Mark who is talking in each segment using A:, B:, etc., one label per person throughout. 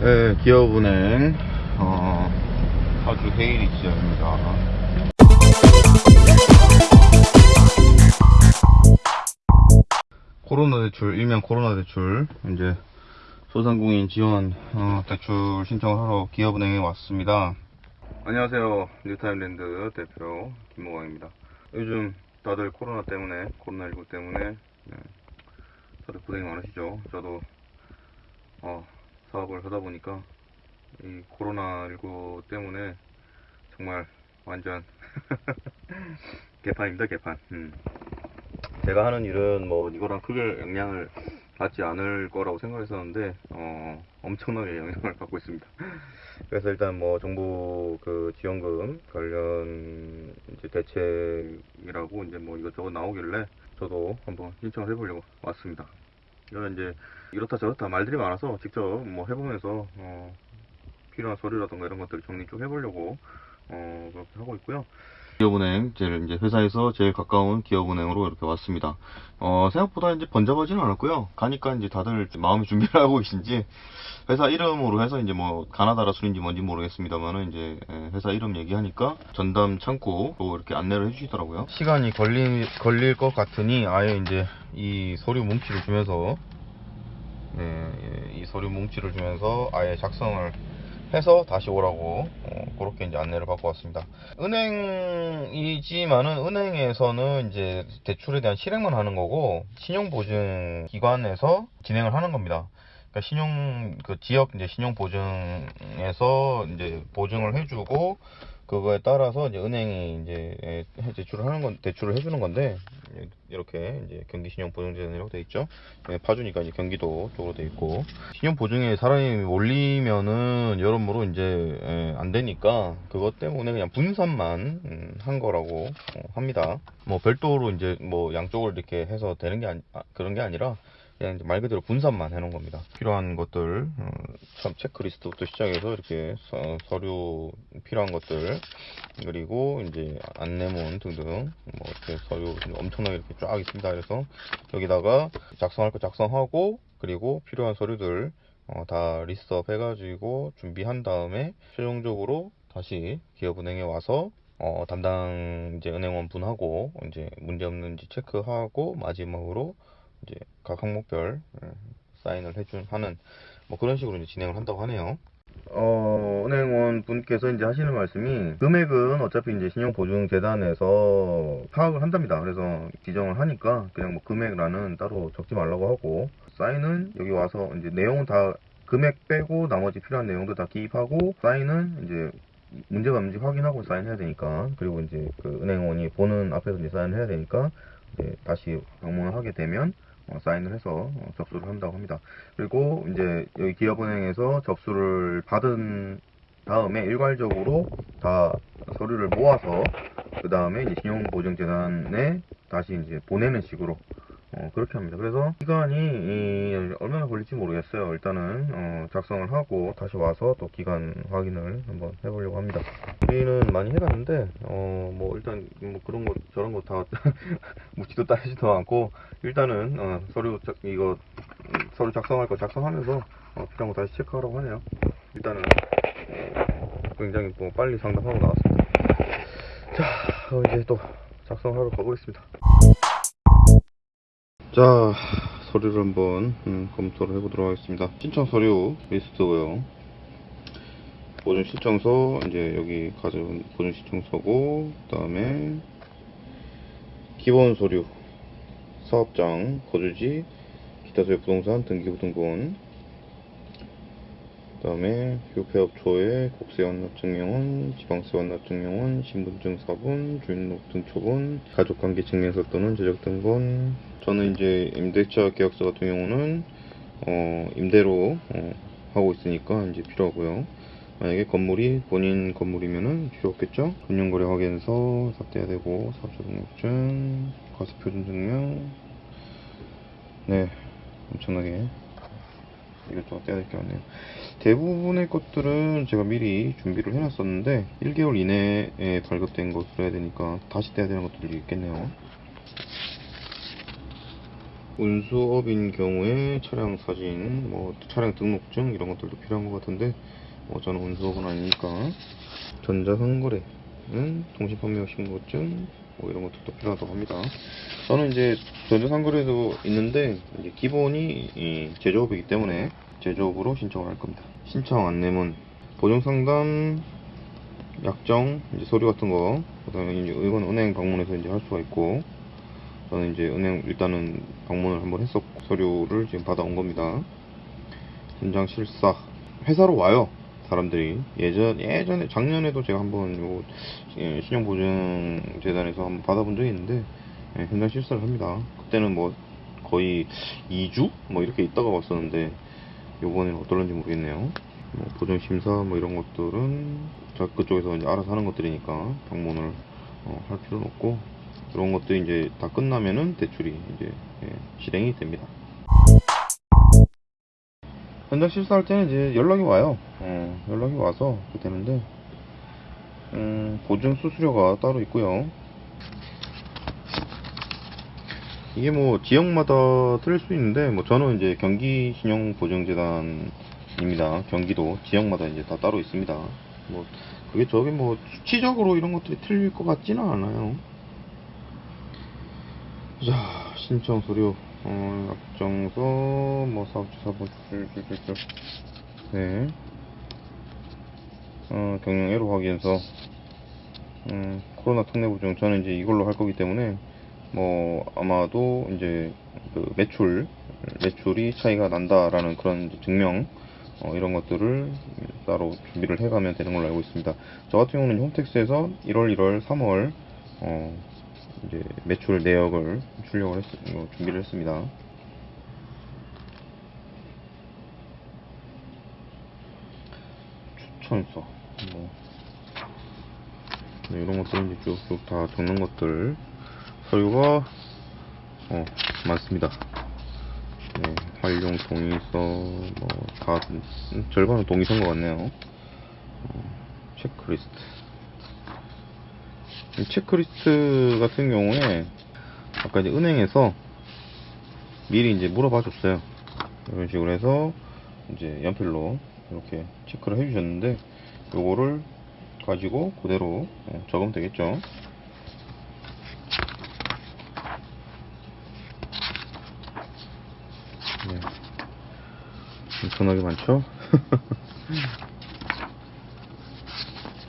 A: 네, 기업은행 어, 파주 헤이리 지점입니다. 코로나 대출, 일명 코로나 대출, 이제 소상공인 지원 어, 대출 신청을 하러 기업은행에 왔습니다. 안녕하세요. 뉴타임랜드 대표 김모광입니다. 요즘 다들 코로나 때문에, 코로나19 때문에 네, 다들 고생이 많으시죠. 저도 어, 사업을 하다 보니까 이 코로나19 때문에 정말 완전 개판입니다, 개판. 음. 제가 하는 일은 뭐 이거랑 크게 영향을 받지 않을 거라고 생각했었는데 어, 엄청나게 영향을 받고 있습니다. 그래서 일단 뭐 정부 그 지원금 관련 이제 대책이라고 이제 뭐 이것저것 나오길래 저도 한번 신청을 해보려고 왔습니다. 이거는 이제 이렇다 저렇다 말들이 많아서 직접 뭐 해보면서 어, 필요한 서류라든가 이런 것들을 정리 좀 해보려고 어, 그렇게 하고 있고요. 기업은행 제일 이제 회사에서 제일 가까운 기업은행으로 이렇게 왔습니다. 어, 생각보다 이제 번잡하지는 않았고요. 가니까 이제 다들 마음의 준비를 하고 계신지 회사 이름으로 해서 이제 뭐 가나다라 술인지 뭔지 모르겠습니다만은 이제 예, 회사 이름 얘기하니까 전담 창구로 이렇게 안내를 해주시더라고요. 시간이 걸리, 걸릴 것 같으니 아예 이제 이 서류 뭉치를 주면서 이 서류 뭉치를 주면서 아예 작성을 해서 다시 오라고 어, 그렇게 이제 안내를 받고 왔습니다. 은행이지만은 은행에서는 이제 대출에 대한 실행만 하는 거고 신용보증 기관에서 진행을 하는 겁니다. 그러니까 신용 그 지역 이제 신용 보증에서 이제 보증을 해주고 그거에 따라서 이제 은행이 이제 예, 대출을 하는 건 대출을 해주는 건데 이렇게 이제 경기 신용 보증재단이라고 돼 있죠. 예, 파주니까 이제 경기도 쪽으로 돼 있고 신용 보증에 사람이 몰리면은 여러모로 이제 예, 안 되니까 그것 때문에 그냥 분산만 음, 한 거라고 어, 합니다. 뭐 별도로 이제 뭐 양쪽을 이렇게 해서 되는 게 아니, 아, 그런 게 아니라 그냥 이제 말 그대로 분산만 해놓은 겁니다. 필요한 것들, 어, 참 체크리스트부터 시작해서 이렇게 서, 류 필요한 것들, 그리고 이제 안내문 등등, 뭐 이렇게 서류 엄청나게 이렇게 쫙 있습니다. 그래서 여기다가 작성할 거 작성하고, 그리고 필요한 서류들 어, 다 리스트업 해가지고 준비한 다음에 최종적으로 다시 기업은행에 와서 어, 담당 이제 은행원 분하고 이제 문제 없는지 체크하고 마지막으로 이제 각 항목별 예, 사인을 해준 하는 뭐 그런 식으로 이제 진행을 한다고 하네요. 어, 은행원 분께서 이제 하시는 말씀이 금액은 어차피 이제 신용보증재단에서 파악을 한답니다. 그래서 지정을 하니까 그냥 뭐 금액란은 따로 적지 말라고 하고 사인은 여기 와서 이제 내용은 다 금액 빼고 나머지 필요한 내용도 다 기입하고 사인은 이제 문제가 없는지 확인하고 사인해야 되니까 그리고 이제 그 은행원이 보는 앞에서 이제 사인을 해야 되니까 이제 다시 방문을 하게 되면 어, 사인을 해서 어, 접수를 한다고 합니다. 그리고 이제 여기 기업은행에서 접수를 받은 다음에 일괄적으로 다 서류를 모아서 그 다음에 신용보증재단에 다시 이제 보내는 식으로 어, 그렇게 합니다. 그래서 시간이 이, 얼마나 걸릴지 모르겠어요. 일단은 어, 작성을 하고 다시 와서 또 기간 확인을 한번 해보려고 합니다. 우리는 많이 해봤는데 어, 뭐 일단 뭐 그런 거 저런 거다 묻지도 따지도 않고 일단은 어, 서류 작, 이거 음, 서류 작성할 거 작성하면서 어, 필요한 거 다시 체크하라고 하네요. 일단은 어, 굉장히 또 빨리 상담하고 나왔습니다. 자, 어, 이제 또 작성하러 가보겠습니다. 자 서류를 한번 음, 검토를 해보도록 하겠습니다 신청 서류 리스트고요 보존 신청서 이제 여기 가져온 보존 신청서고 그 다음에 기본 서류 사업장 거주지 기타 소유 부동산 등기부등본 그 다음에 휴폐업초의 국세 완납 증명원, 지방세 완납 증명원, 신분증 사본, 주민등록 등초본, 가족관계 증명서 또는 제적 등본. 저는 이제 임대차 계약서 같은 경우는 어, 임대로 어, 하고 있으니까 이제 필요하고요. 만약에 건물이 본인 건물이면은 필요 없겠죠? 금융거래 확인서 삭제해야 되고 사업자 등록증, 과세표준 증명. 네, 엄청나게 이것저것 떼야 될 게 많네요. 대부분의 것들은 제가 미리 준비를 해놨었는데 1개월 이내에 발급된 것을 해야 되니까 다시 떼야 되는 것들이 있겠네요. 운수업인 경우에 차량 사진, 뭐 차량 등록증 이런 것들도 필요한 것 같은데 뭐 저는 운수업은 아니니까 전자상거래는 통신판매업 신고증 뭐 이런 것들도 필요하다고 합니다. 저는 이제 전자상거래도 있는데 이제 기본이 이 제조업이기 때문에 제조업으로 신청을 할 겁니다. 신청 안내문, 보증상담, 약정, 이제 서류 같은 거, 그다음에 이제 이건 은행 방문해서 이제 할 수가 있고, 저는 이제 은행 일단은 방문을 한번 했었고 서류를 지금 받아온 겁니다. 현장 실사 회사로 와요 사람들이 예전 예전에 작년에도 제가 한번 요 예, 신용보증 재단에서 한번 받아본 적이 있는데 예, 현장 실사를 합니다. 그때는 뭐 거의 2주 뭐 이렇게 있다가 왔었는데 요번에는 어떨런지 모르겠네요. 뭐 보증 심사 뭐 이런 것들은 자 그쪽에서 이제 알아서 하는 것들이니까 방문을 어, 할 필요는 없고 그런 것들이 이제 다 끝나면은 대출이 이제 예, 실행이 됩니다. 현장 실사할 때는 이제 연락이 와요. 어, 연락이 와서 되는데 음, 보증 수수료가 따로 있고요. 이게 뭐 지역마다 틀릴 수 있는데 뭐 저는 이제 경기 신용 보증재단입니다. 경기도 지역마다 이제 다 따로 있습니다. 뭐 그게 저게 뭐 수치적으로 이런 것들이 틀릴 것 같지는 않아요. 자 신청 서류 어, 약정서 뭐 사업주 사본 줄줄줄줄 네. 어, 경영 애로 확인서 음, 코로나 특례 보증 저는 이제 이걸로 할 거기 때문에 뭐 아마도 이제 그 매출 매출이 차이가 난다라는 그런 증명 어, 이런 것들을 따로 준비를 해가면 되는 걸로 알고 있습니다. 저 같은 경우는 홈택스에서 1월, 1월, 3월 어, 이제 매출 내역을 출력을 했, 어, 준비를 했습니다. 추천서 뭐 네, 이런 것들은 이제 쭉쭉 다 적는 것들 서류가 어 많습니다. 네, 활용 동의서 뭐 다 절반은 동의서인 것 같네요. 어, 체크리스트 이 체크리스트 같은 경우에 아까 이제 은행에서 미리 이제 물어봐 줬어요. 이런 식으로 해서 이제 연필로 이렇게 체크를 해 주셨는데 요거를 가지고 그대로 어, 적으면 되겠죠. 네. 엄청나게 많죠?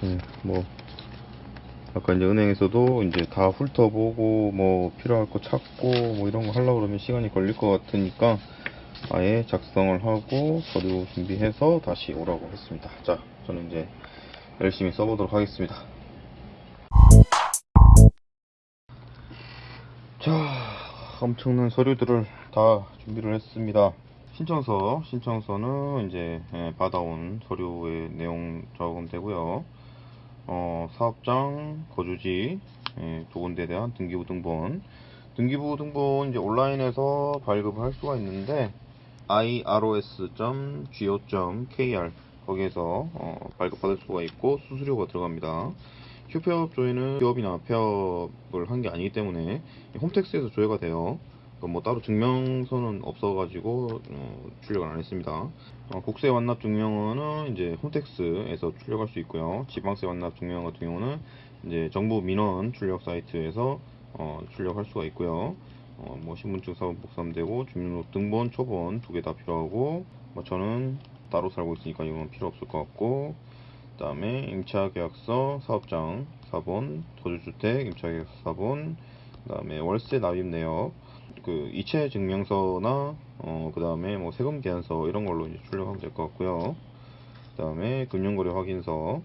A: 네, 뭐 아까 이제 은행에서도 이제 다 훑어보고 뭐 필요할 거 찾고 뭐 이런 거 하려고 그러면 시간이 걸릴 것 같으니까 아예 작성을 하고 서류 준비해서 다시 오라고 했습니다. 자, 저는 이제 열심히 써보도록 하겠습니다. 자, 엄청난 서류들을 다 준비를 했습니다. 신청서, 신청서는 이제 예, 받아온 서류의 내용 적으되고요. 어, 사업장, 거주지, 예, 두 군데에 대한 등기부 등본. 등기부 등본 이제 온라인에서 발급을 할 수가 있는데 iros.go.kr 거기에서 어, 발급받을 수가 있고 수수료가 들어갑니다. 휴폐업 조회는 기업이나 폐업을 한 게 아니기 때문에 홈택스에서 조회가 돼요. 그뭐 따로 증명서는 없어가지고 어, 출력을 안 했습니다. 어, 국세 완납 증명서는 이제 홈택스에서 출력할 수 있고요. 지방세 완납 증명 같은 경우는 이제 정부 민원 출력 사이트에서 어, 출력할 수가 있고요. 어, 뭐 신분증 사본 복사되고 주민등록 등본 초본 두 개 다 필요하고 뭐 저는 따로 살고 있으니까 이건 필요 없을 것 같고 그 다음에 임차계약서 사업장 사본 도주주택 임차계약서 사본 그 다음에 월세 납입 내역 그 이체 증명서나 어 그 다음에 뭐 세금 계산서 이런 걸로 이제 출력하면 될 것 같고요. 그 다음에 금융거래 확인서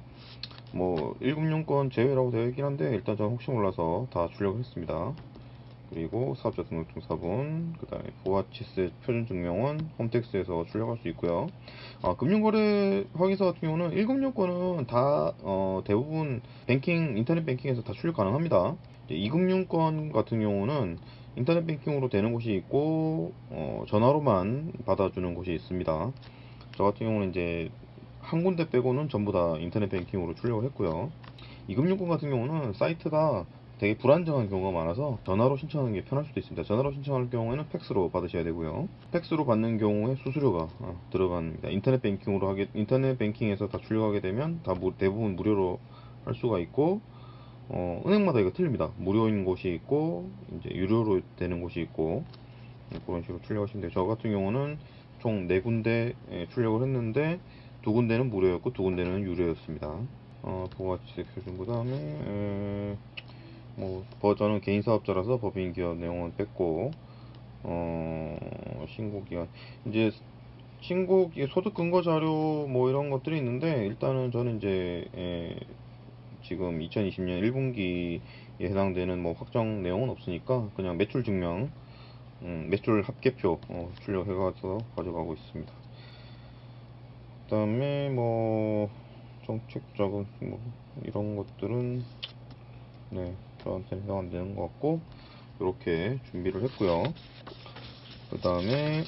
A: 뭐 1금융권 제외라고 되어 있긴 한데 일단 저는 혹시 몰라서 다 출력을 했습니다. 그리고 사업자 등록증 사본, 그 다음에 부가치세 표준증명원 홈택스에서 출력할 수 있고요. 아, 금융거래 확인서 같은 경우는 1금융권은 다 어, 대부분 뱅킹 인터넷 뱅킹에서 다 출력 가능합니다. 2금융권 같은 경우는 인터넷 뱅킹으로 되는 곳이 있고 어, 전화로만 받아주는 곳이 있습니다. 저 같은 경우는 이제 한 군데 빼고는 전부 다 인터넷 뱅킹으로 출력을 했고요. 이금융권 같은 경우는 사이트가 되게 불안정한 경우가 많아서 전화로 신청하는 게 편할 수도 있습니다. 전화로 신청할 경우에는 팩스로 받으셔야 되고요. 팩스로 받는 경우에 수수료가 어, 들어갑니다. 인터넷 뱅킹으로 하게 인터넷 뱅킹에서 다 출력하게 되면 다 무- 대부분 무료로 할 수가 있고 어, 은행마다 이거 틀립니다. 무료인 곳이 있고 이제 유료로 되는 곳이 있고 네, 그런 식으로 출력하시면 돼요. 저 같은 경우는 총네 군데 예, 출력을 했는데 두 군데는 무료였고 두 군데는 유료였습니다. 어, 부가가치 표준 그 다음에 뭐 버전은 개인 사업자라서 법인 기업 내용은 뺐고 어, 신고 기간 이제 신고 기- 소득 근거 자료 뭐 이런 것들이 있는데 일단은 저는 이제 예, 지금 2020년 1분기에 해당되는 뭐 확정 내용은 없으니까 그냥 매출 증명 음, 매출 합계표 어, 출력해가서 가져가고 있습니다. 그 다음에 뭐 정책적인 뭐 이런 것들은 네 저한테 해당 안 되는 것 같고 이렇게 준비를 했고요. 그 다음에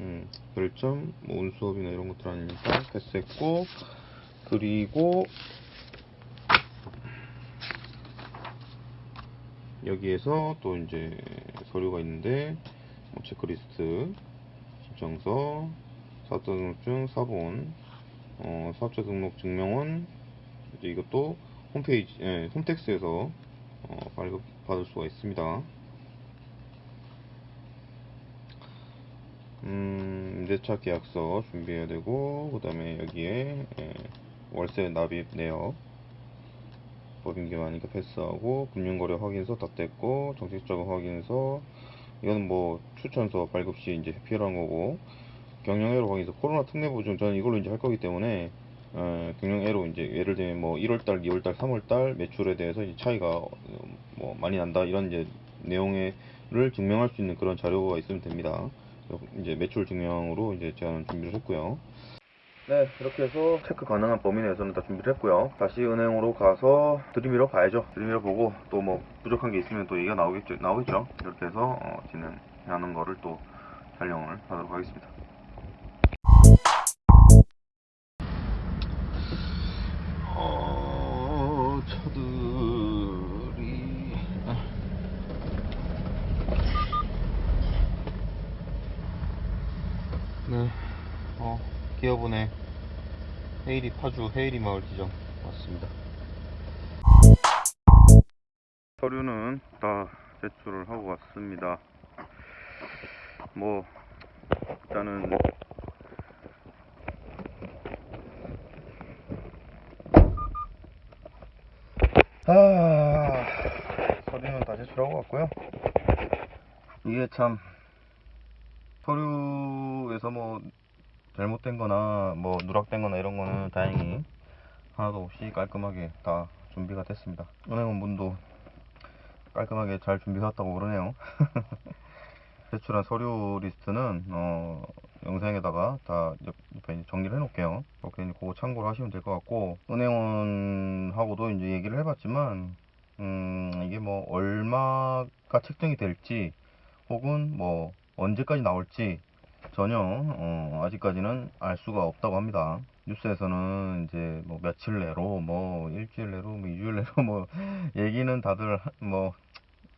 A: 음, 별점 뭐 운수업이나 이런 것들 아니니까 패스했고 그리고 여기에서 또 이제 서류가 있는데 뭐 체크리스트, 신청서, 사업자 등록증, 사본, 어, 사업자 등록 증명원 이제 이것도 홈페이지, 예, 홈택스에서 어, 발급 받을 수가 있습니다. 음, 임대차 계약서 준비해야 되고 그 다음에 여기에 예, 월세 납입 내역 법인 기관이니까 패스하고 금융거래 확인서 다 뗐고 정책자금 확인서 이건 뭐 추천서 발급 시 이제 필요한 거고 경영애로 확인서 코로나 특례 보증 저는 이걸로 이제 할 거기 때문에 어, 경영애로 이제 예를 들면 뭐 1월달, 2월달, 3월달 매출에 대해서 이제 차이가 어, 뭐 많이 난다 이런 이제 내용을 증명할 수 있는 그런 자료가 있으면 됩니다. 이제 매출 증명으로 이제 제가 준비를 했고요. 네, 이렇게 해서 체크 가능한 범위 내에서는 다 준비를 했고요. 다시 은행으로 가서 들이밀어 봐야죠. 들이밀어 보고 또 뭐 부족한 게 있으면 또 얘기가 나오겠죠. 나오겠죠. 이렇게 해서 어, 진행하는 거를 또 촬영을 하도록 하겠습니다. 기어분의 헤이리 파주 헤이리 마을 지점 왔습니다. 서류는 다 제출을 하고 왔습니다. 뭐 일단은 아 서류는 다 제출하고 왔고요. 이게 참 서류에서 뭐 잘못된 거나 뭐 누락된 거나 이런 거는 다행히 하나도 없이 깔끔하게 다 준비가 됐습니다. 은행원 분도 깔끔하게 잘 준비해왔다고 그러네요. 제출한 서류 리스트는 어, 영상에다가 다 옆- 옆에 정리를 해놓을게요. 그렇게 그거 참고를 하시면 될 것 같고 은행원하고도 이제 얘기를 해봤지만 음, 이게 뭐 얼마가 책정이 될지 혹은 뭐 언제까지 나올지 전혀 어, 아직까지는 알 수가 없다고 합니다. 뉴스에서는 이제 뭐 며칠 내로 뭐 일주일 내로 뭐 이주일 내로 뭐 얘기는 다들 하- 뭐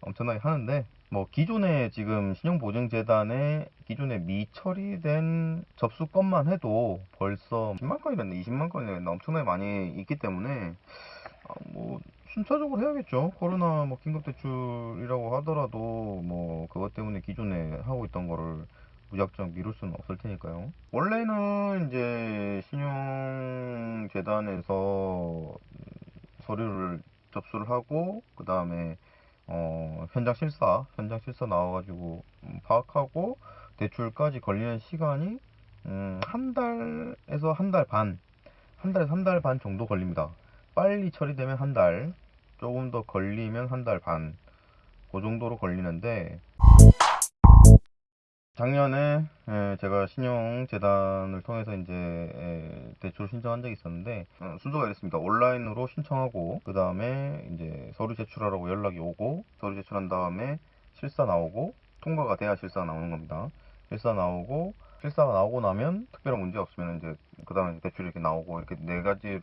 A: 엄청나게 하는데 뭐 기존에 지금 신용보증재단에 기존에 미처리된 접수 건만 해도 벌써 10만 건이랬네 20만 건이랬나 엄청나게 많이 있기 때문에 아, 뭐 순차적으로 해야겠죠 코로나 뭐 긴급대출이라고 하더라도 뭐 그것 때문에 기존에 하고 있던 거를 무작정 미룰 수는 없을 테니까요 원래는 이제 신용재단에서 서류를 접수를 하고 그 다음에 어, 현장 실사, 현장 실사 나와가지고 음, 파악하고 대출까지 걸리는 시간이 음, 한 달에서 한 달 반, 한 달에서 한 달 반 정도 걸립니다. 빨리 처리되면 한 달, 조금 더 걸리면 한 달 반, 그 정도로 걸리는데 작년에 에, 제가 신용재단을 통해서 이제 에, 대출 신청한 적이 있었는데 어, 순서가 이랬습니다. 온라인으로 신청하고 그 다음에 이제 서류 제출하라고 연락이 오고 서류 제출한 다음에 실사 나오고 통과가 돼야 실사가 나오는 겁니다. 실사 나오고 실사가 나오고 나면 특별한 문제 없으면 이제 그 다음에 대출이 이렇게 나오고 이렇게 네 가지로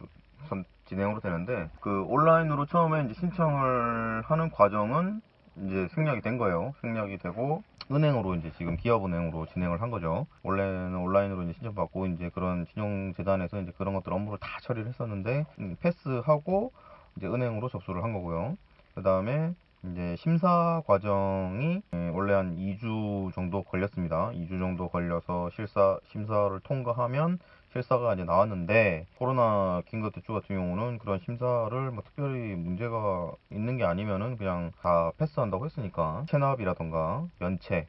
A: 선 진행으로 되는데 그 온라인으로 처음에 이제 신청을 하는 과정은 이제 생략이 된 거예요. 생략이 되고 은행으로 이제 지금 기업은행으로 진행을 한 거죠. 원래는 온라인으로 이제 신청받고 이제 그런 신용재단에서 이제 그런 것들 업무를 다 처리를 했었는데 음, 패스하고 이제 은행으로 접수를 한 거고요. 그 다음에 이제 심사 과정이 예, 원래 한 2주 정도 걸렸습니다. 2주 정도 걸려서 실사 심사를 통과하면 실사가 이제 나왔는데 코로나 긴급 대출 같은 경우는 그런 심사를 뭐 특별히 문제가 있는 게 아니면은 그냥 다 패스한다고 했으니까 체납이라던가 연체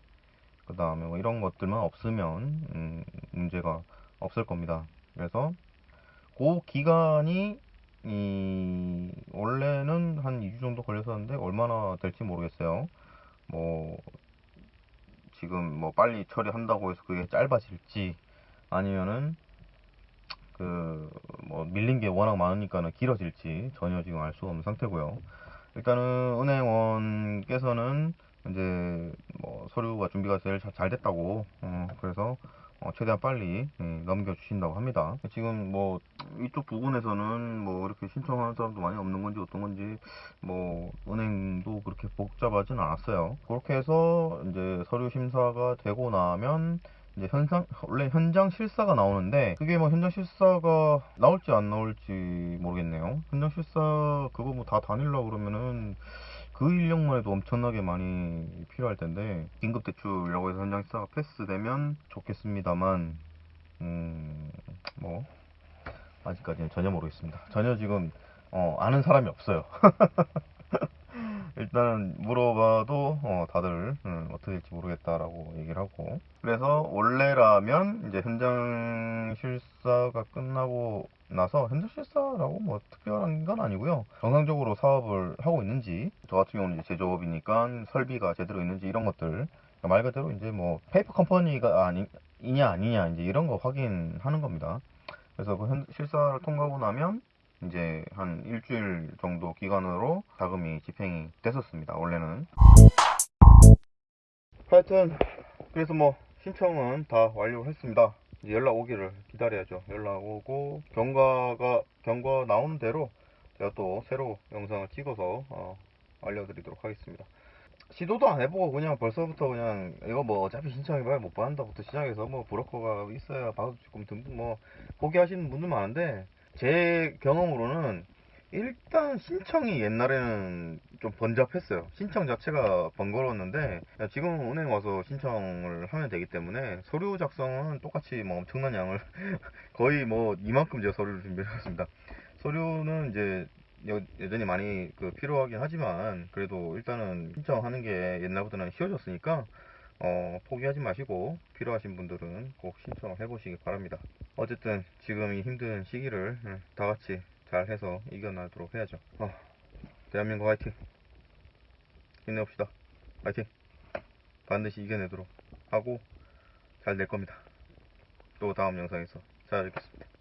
A: 그 다음에 뭐 이런 것들만 없으면 음, 문제가 없을 겁니다. 그래서 그 기간이 이 원래는 한 2주 정도 걸렸었는데 얼마나 될지 모르겠어요. 뭐 지금 뭐 빨리 처리한다고 해서 그게 짧아질지 아니면은 그 뭐 밀린 게 워낙 많으니까는 길어질지 전혀 지금 알 수가 없는 상태고요. 일단은 은행원께서는 이제 뭐 서류가 준비가 제일 자- 잘 됐다고 어, 그래서 어, 최대한 빨리 예, 넘겨주신다고 합니다. 지금 뭐 이쪽 부분에서는 뭐 이렇게 신청하는 사람도 많이 없는 건지 어떤 건지 뭐 은행도 그렇게 복잡하진 않았어요. 그렇게 해서 이제 서류 심사가 되고 나면 이제 현상 원래 현장 실사가 나오는데 그게 뭐 현장 실사가 나올지 안 나올지 모르겠네요. 현장 실사 그거 뭐 다 다닐라 그러면은 그 인력만 해도 엄청나게 많이 필요할 텐데 긴급 대출이라고 해서 현장 실사가 패스되면 좋겠습니다만 음 뭐 아직까지는 전혀 모르겠습니다. 전혀 지금 어, 아는 사람이 없어요. 일단 물어봐도 어, 다들 음, 어떻게 될지 모르겠다라고 얘기를 하고 그래서 원래라면 이제 현장 실사가 끝나고 나서 현장 실사라고 뭐 특별한 건 아니고요 정상적으로 사업을 하고 있는지 저 같은 경우는 이제 제조업이니까 설비가 제대로 있는지 이런 것들 말 그대로 이제 뭐 페이퍼 컴퍼니가 아니 이냐 아니냐 이제 이런 거 확인하는 겁니다 그래서 그 현- 실사를 통과하고 나면 이제 한 일주일 정도 기간으로 자금이 집행이 됐었습니다. 원래는. 하여튼 그래서 뭐 신청은 다 완료했습니다. 이제 연락 오기를 기다려야죠. 연락 오고 결과가 결과 나오는 대로 제가 또 새로 영상을 찍어서 어, 알려드리도록 하겠습니다. 시도도 안 해보고 그냥 벌써부터 그냥 이거 뭐 어차피 신청해봐야 못 받는다부터 시작해서 뭐 브로커가 있어야 수 있고 등등 뭐 포기하시는 분들 많은데 제 경험으로는 일단 신청이 옛날에는 좀 번잡했어요. 신청 자체가 번거로웠는데 지금 은행 와서 신청을 하면 되기 때문에 서류 작성은 똑같이 뭐 엄청난 양을 거의 뭐 이만큼 제가 서류를 준비했습니다. 서류는 이제 여, 여전히 많이 그 필요하긴 하지만 그래도 일단은 신청하는 게 옛날보다는 쉬워졌으니까 어, 포기하지 마시고 필요하신 분들은 꼭 신청을 해보시기 바랍니다. 어쨌든 지금 이 힘든 시기를 음, 다 같이 잘 해서 이겨나도록 해야죠. 어, 대한민국 화이팅! 힘내봅시다. 화이팅! 반드시 이겨내도록 하고 잘 될 겁니다. 또 다음 영상에서 찾아뵙겠습니다.